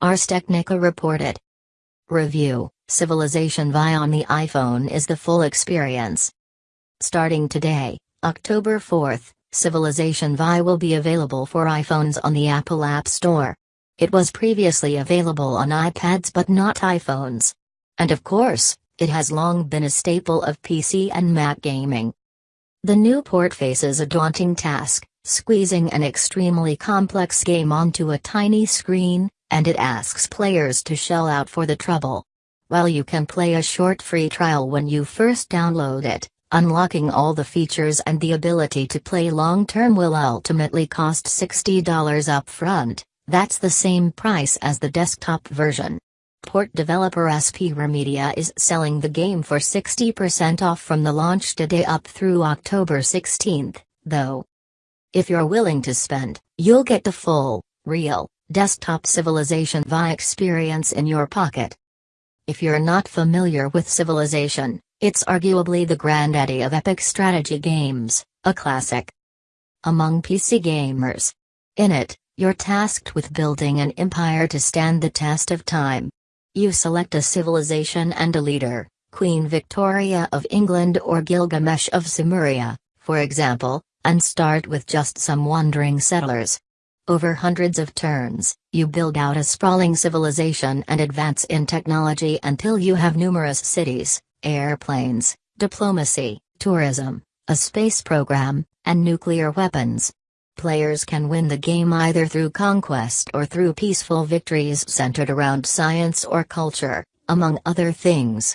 Ars Technica reported. Review Civilization Vi on the iPhone is the full experience. Starting today, October 4th, Civilization Vi will be available for iPhones on the Apple App Store. It was previously available on iPads but not iPhones. And of course, it has long been a staple of PC and Mac gaming. The new port faces a daunting task, squeezing an extremely complex game onto a tiny screen, and it asks players to shell out for the trouble. While you can play a short free trial when you first download it, unlocking all the features and the ability to play long term will ultimately cost $60 upfront, that's the same price as the desktop version. Port developer Aspyr Media is selling the game for 60% off from the launch today up through October 16, though. If you're willing to spend, you'll get the full, real, desktop Civilization Vi experience in your pocket. If you're not familiar with Civilization, it's arguably the granddaddy of epic strategy games, a classic. Among PC gamers. In it, you're tasked with building an empire to stand the test of time. You select a civilization and a leader, Queen Victoria of England or Gilgamesh of Sumeria, for example, and start with just some wandering settlers. Over hundreds of turns, you build out a sprawling civilization and advance in technology until you have numerous cities, airplanes, diplomacy, tourism, a space program, and nuclear weapons. Players can win the game either through conquest or through peaceful victories centered around science or culture, among other things.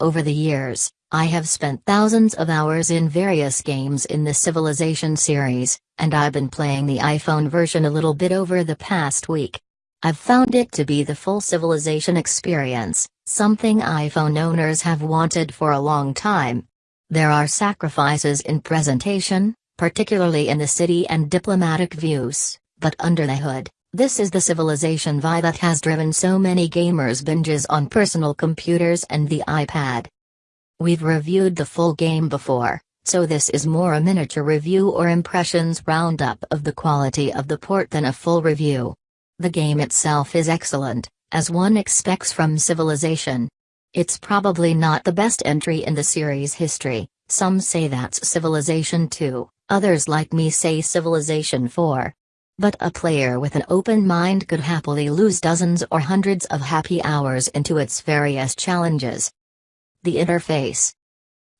Over the years, I have spent thousands of hours in various games in the Civilization series, and I've been playing the iPhone version a little bit over the past week. I've found it to be the full Civilization experience, something iPhone owners have wanted for a long time. There are sacrifices in presentation, particularly in the city and diplomatic views, but under the hood, this is the civilization Vi that has driven so many gamers binges on personal computers and the iPad. We've reviewed the full game before, so this is more a miniature review or impressions roundup of the quality of the port than a full review. The game itself is excellent, as one expects from Civilization. It's probably not the best entry in the series' history, some say that's Civilization 2, Others like me say Civilization 4. But a player with an open mind could happily lose dozens or hundreds of happy hours into its various challenges. The interface.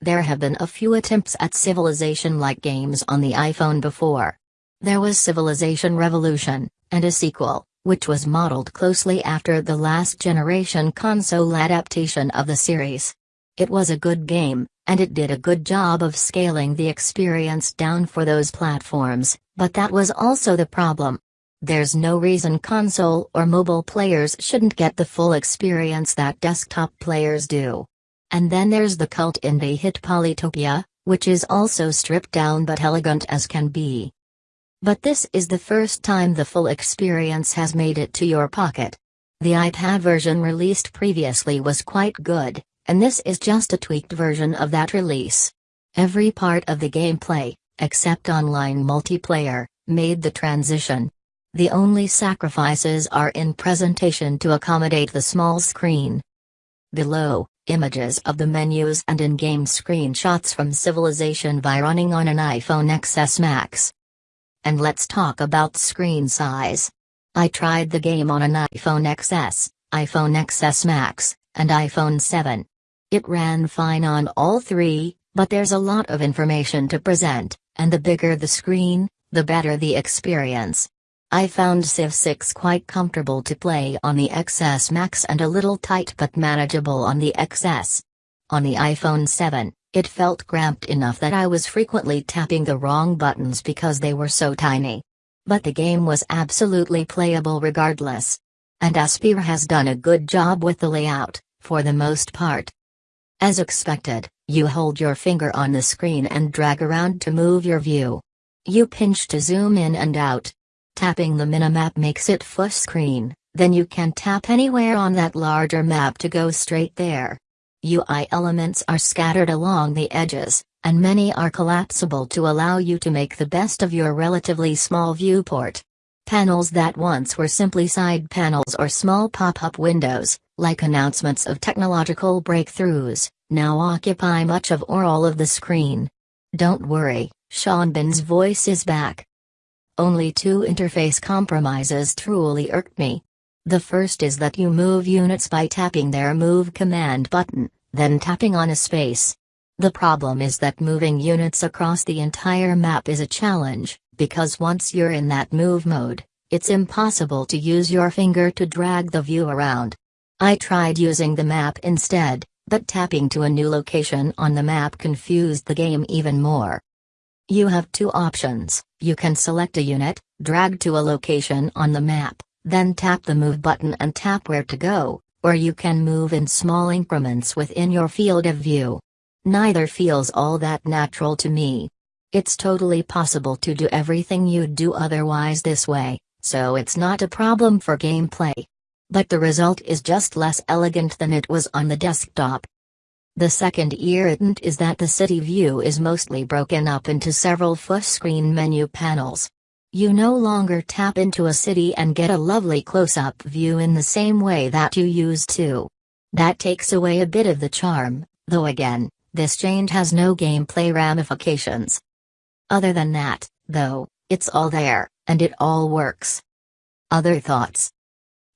There have been a few attempts at Civilization-like games on the iPhone before. There was Civilization Revolution, and a sequel, which was modeled closely after the last generation console adaptation of the series. It was a good game, and it did a good job of scaling the experience down for those platforms, but that was also the problem. There's no reason console or mobile players shouldn't get the full experience that desktop players do. And then there's the cult indie hit Polytopia, which is also stripped down but elegant as can be. But this is the first time the full experience has made it to your pocket. The iPad version released previously was quite good, and this is just a tweaked version of that release. Every part of the gameplay, except online multiplayer, made the transition. The only sacrifices are in presentation to accommodate the small screen. Below, images of the menus and in-game screenshots from Civilization Vi running on an iPhone XS Max. And let's talk about screen size. I tried the game on an iPhone XS, iPhone XS Max, and iPhone 7. It ran fine on all three, but there's a lot of information to present, and the bigger the screen, the better the experience. I found Civ 6 quite comfortable to play on the XS Max and a little tight but manageable on the XS. On the iPhone 7, it felt cramped enough that I was frequently tapping the wrong buttons because they were so tiny. But the game was absolutely playable regardless. And Aspyr has done a good job with the layout, for the most part. As expected, you hold your finger on the screen and drag around to move your view. You pinch to zoom in and out. Tapping the minimap makes it full screen, then you can tap anywhere on that larger map to go straight there. UI elements are scattered along the edges, and many are collapsible to allow you to make the best of your relatively small viewport. Panels that once were simply side panels or small pop-up windows, like announcements of technological breakthroughs, now occupy much of or all of the screen. Don't worry, Sean Bean's voice is back. Only two interface compromises truly irked me. The first is that you move units by tapping their move command button, then tapping on a space. The problem is that moving units across the entire map is a challenge, because once you're in that move mode, it's impossible to use your finger to drag the view around. I tried using the map instead, but tapping to a new location on the map confused the game even more. You have two options, you can select a unit, drag to a location on the map, then tap the move button and tap where to go, or you can move in small increments within your field of view. Neither feels all that natural to me. It's totally possible to do everything you'd do otherwise this way, so it's not a problem for gameplay. But the result is just less elegant than it was on the desktop. The second irritant is that the city view is mostly broken up into several full-screen menu panels. You no longer tap into a city and get a lovely close-up view in the same way that you used to. That takes away a bit of the charm, though again, this change has no gameplay ramifications. Other than that, though, it's all there, and it all works. Other thoughts?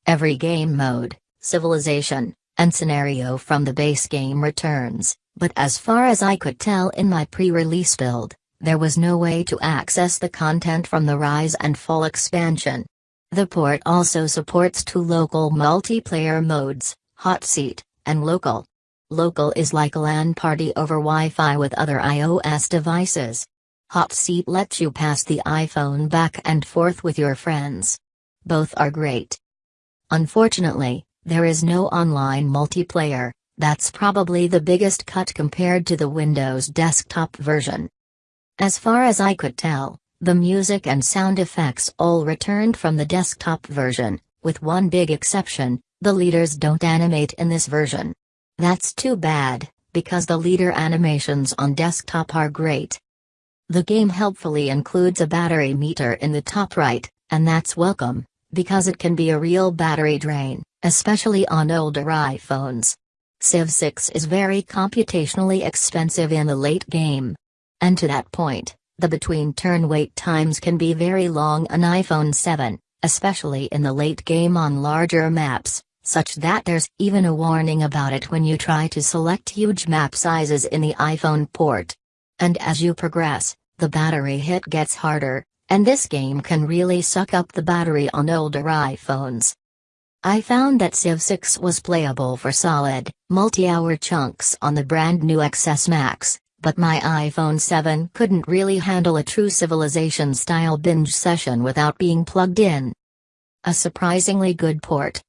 Every game mode, civilization, and scenario from the base game returns, but as far as I could tell in my pre-release build, there was no way to access the content from the Rise and Fall expansion. The port also supports two local multiplayer modes, Hot Seat, and Local. Local is like a LAN party over Wi-Fi with other iOS devices. Hot Seat lets you pass the iPhone back and forth with your friends. Both are great. Unfortunately, there is no online multiplayer, that's probably the biggest cut compared to the Windows desktop version. As far as I could tell, the music and sound effects all returned from the desktop version, with one big exception, the leaders don't animate in this version. That's too bad, because the leader animations on desktop are great. The game helpfully includes a battery meter in the top right, and that's welcome, because it can be a real battery drain, especially on older iPhones. Civ 6 is very computationally expensive in the late game. And to that point, the between turn wait times can be very long on iPhone 7, especially in the late game on larger maps, such that there's even a warning about it when you try to select huge map sizes in the iPhone port. And as you progress, the battery hit gets harder, and this game can really suck up the battery on older iPhones. I found that Civ 6 was playable for solid, multi-hour chunks on the brand new XS Max, but my iPhone 7 couldn't really handle a true Civilization-style binge session without being plugged in. A surprisingly good port.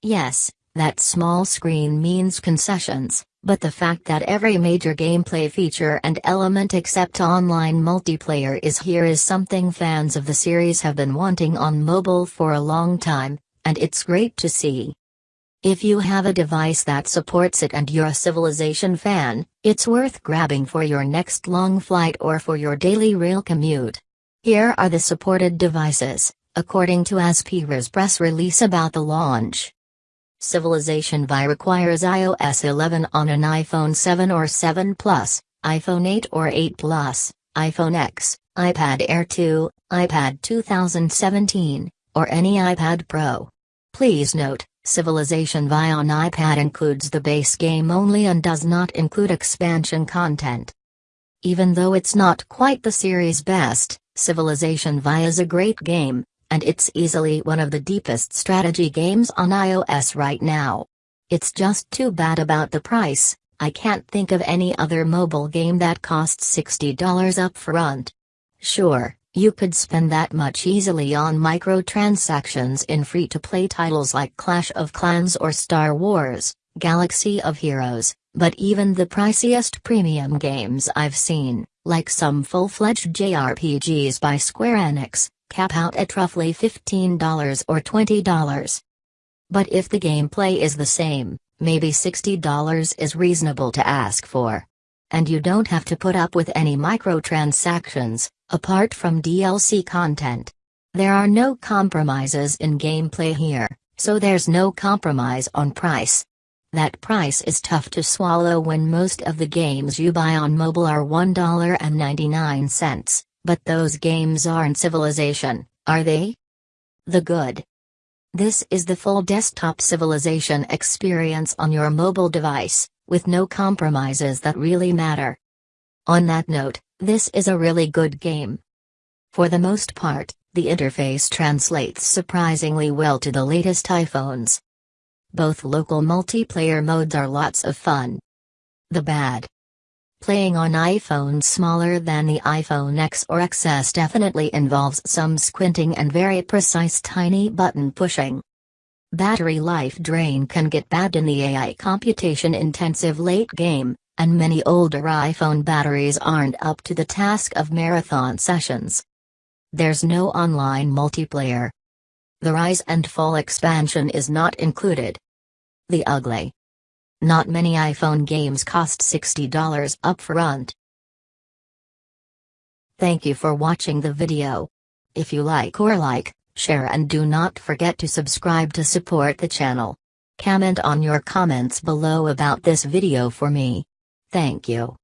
Yes, that small screen means concessions, but the fact that every major gameplay feature and element except online multiplayer is here is something fans of the series have been wanting on mobile for a long time, and it's great to see. If you have a device that supports it and you're a Civilization fan, it's worth grabbing for your next long flight or for your daily rail commute. Here are the supported devices, according to Aspyr's press release about the launch. Civilization Vi requires iOS 11 on an iPhone 7 or 7 Plus, iPhone 8 or 8 Plus, iPhone X, iPad Air 2, iPad 2017, or any iPad Pro. Please note, Civilization Vi on iPad includes the base game only and does not include expansion content. Even though it's not quite the series' best, Civilization Vi is a great game, and it's easily one of the deepest strategy games on iOS right now. It's just too bad about the price, I can't think of any other mobile game that costs $60 upfront. Sure, you could spend that much easily on microtransactions in free-to-play titles like Clash of Clans or Star Wars, Galaxy of Heroes, but even the priciest premium games I've seen, like some full-fledged JRPGs by Square Enix, cap out at roughly $15 or $20. But if the gameplay is the same, maybe $60 is reasonable to ask for. And you don't have to put up with any microtransactions, apart from DLC content. There are no compromises in gameplay here, so there's no compromise on price. That price is tough to swallow when most of the games you buy on mobile are $1.99, but those games aren't Civilization, are they? The good. This is the full desktop Civilization experience on your mobile device, with no compromises that really matter. On that note, this is a really good game. For the most part, the interface translates surprisingly well to the latest iPhones. Both local multiplayer modes are lots of fun. The bad. Playing on iPhones smaller than the iPhone X or XS definitely involves some squinting and very precise tiny button pushing. Battery life drain can get bad in the AI computation intensive late game, and many older iPhone batteries aren't up to the task of marathon sessions. There's no online multiplayer. The Rise and Fall expansion is not included. The ugly. Not many iPhone games cost $60 upfront. Thank you for watching the video. If you like or like, share and do not forget to subscribe to support the channel. Comment on your comments below about this video for me. Thank you.